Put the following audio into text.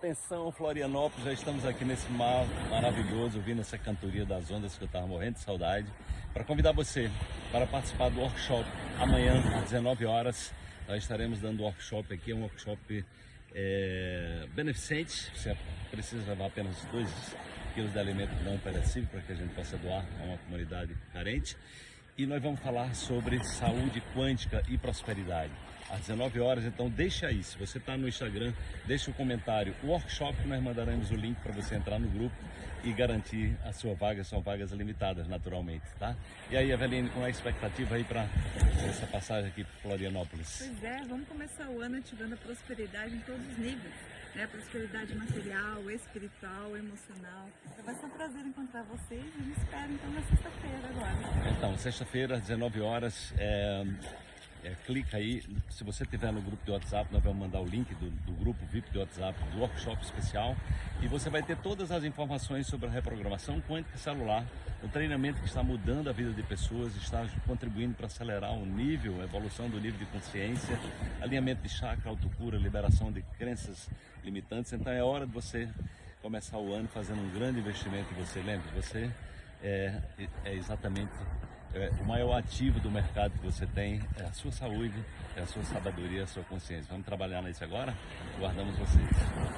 Atenção Florianópolis, já estamos aqui nesse mar maravilhoso, ouvindo essa cantoria das ondas que eu estava morrendo de saudade, para convidar você para participar do workshop amanhã às 19 horas. Nós estaremos dando workshop aqui, é um workshop é, beneficente, você precisa levar apenas 2 quilos de alimento não perecível para que a gente possa doar a uma comunidade carente e nós vamos falar sobre saúde quântica e prosperidade. Às 19 horas, então deixa aí, se você está no Instagram, deixa o um comentário, o workshop nós mandaremos o link para você entrar no grupo e garantir a sua vaga, são vagas limitadas naturalmente, tá? E aí, Eveline, qual é a expectativa aí para essa passagem aqui para Florianópolis? Pois é, vamos começar o ano ativando a prosperidade em todos os níveis, né? Prosperidade material, espiritual, emocional. Então vai ser um prazer encontrar vocês e me espero então na sexta-feira agora. Então, sexta-feira, às 19 horas, é, é, clica aí, se você estiver no grupo de WhatsApp, nós vamos mandar o link do, do, grupo VIP de WhatsApp, do workshop especial, e você vai ter todas as informações sobre a reprogramação quântica celular, o treinamento que está mudando a vida de pessoas, está contribuindo para acelerar o nível, a evolução do nível de consciência, alinhamento de chakra, autocura, liberação de crenças limitantes, então é hora de você começar o ano fazendo um grande investimento em você, lembre, você é, é exatamente é, o maior ativo do mercado que você tem é a sua saúde, é a sua sabedoria, a sua consciência. Vamos trabalhar nisso agora? Guardamos vocês.